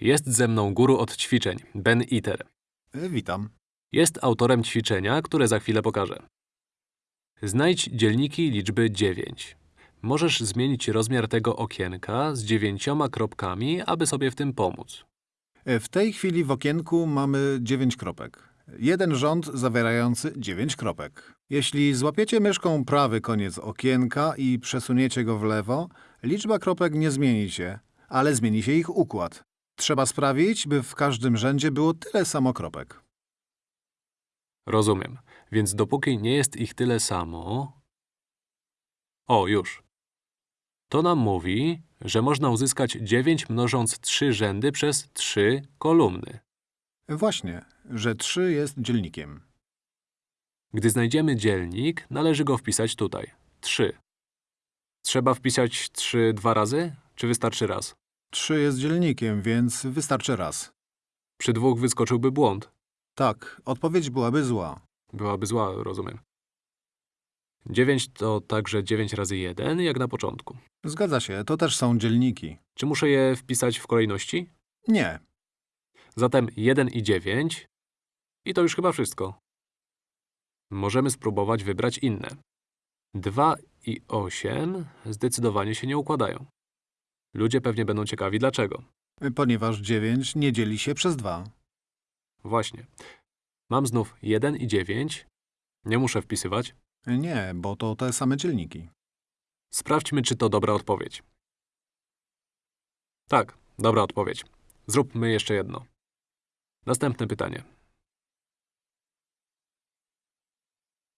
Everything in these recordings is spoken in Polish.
Jest ze mną guru od ćwiczeń, Ben Iter. E, Witam. Jest autorem ćwiczenia, które za chwilę pokażę. Znajdź dzielniki liczby 9. Możesz zmienić rozmiar tego okienka z dziewięcioma kropkami, aby sobie w tym pomóc. E, W tej chwili w okienku mamy 9 kropek. Jeden rząd zawierający 9 kropek. Jeśli złapiecie myszką prawy koniec okienka i przesuniecie go w lewo, liczba kropek nie zmieni się, ale zmieni się ich układ. Trzeba sprawić, by w każdym rzędzie było tyle samo kropek. Rozumiem. Więc dopóki nie jest ich tyle samo… O, już. To nam mówi, że można uzyskać 9 mnożąc 3 rzędy przez 3 kolumny. Właśnie, że 3 jest dzielnikiem. Gdy znajdziemy dzielnik, należy go wpisać tutaj. 3. Trzeba wpisać 3 dwa razy, czy wystarczy raz? 3 jest dzielnikiem, więc wystarczy raz. Przy dwóch wyskoczyłby błąd. Tak, odpowiedź byłaby zła. Byłaby zła, rozumiem. 9 to także 9 razy 1, jak na początku. Zgadza się, to też są dzielniki. Czy muszę je wpisać w kolejności? Nie, Zatem 1 i 9. I to już chyba wszystko. Możemy spróbować wybrać inne. 2 i 8 zdecydowanie się nie układają. Ludzie pewnie będą ciekawi dlaczego. ponieważ 9 nie dzieli się przez 2. Właśnie. Mam znów 1 i 9. Nie muszę wpisywać. Nie, bo to te same dzielniki. Sprawdźmy, czy to dobra odpowiedź. Tak, dobra odpowiedź. Zróbmy jeszcze jedno. Następne pytanie.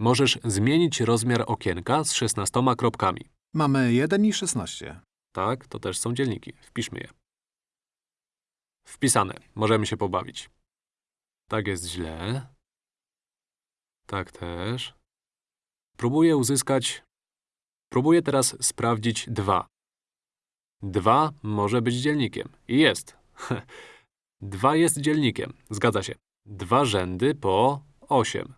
Możesz zmienić rozmiar okienka z 16 kropkami. Mamy 1 i 16. Tak, to też są dzielniki. Wpiszmy je. Wpisane. Możemy się pobawić. Tak jest źle. Tak też. Próbuję uzyskać… Próbuję teraz sprawdzić 2. 2 może być dzielnikiem. I jest. 2 jest dzielnikiem. Zgadza się. Dwa rzędy po 8.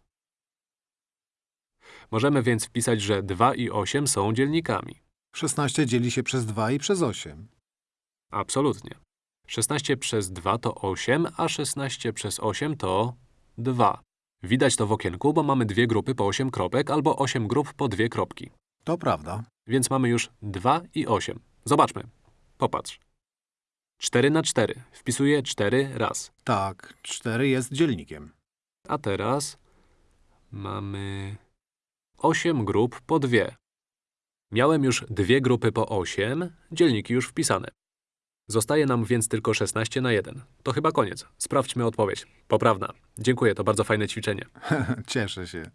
Możemy więc wpisać, że 2 i 8 są dzielnikami. 16 dzieli się przez 2 i przez 8. Absolutnie. 16 przez 2 to 8, a 16 przez 8 to 2. Widać to w okienku, bo mamy dwie grupy po 8 kropek albo 8 grup po dwie kropki. To prawda. Więc mamy już 2 i 8. Zobaczmy. Popatrz. 4 na 4. Wpisuję 4 raz. Tak, 4 jest dzielnikiem. A teraz mamy 8 grup po dwie. Miałem już dwie grupy po 8, dzielniki już wpisane. Zostaje nam więc tylko 16 na 1. To chyba koniec. Sprawdźmy odpowiedź. Poprawna. Dziękuję, to bardzo fajne ćwiczenie. Cieszę się.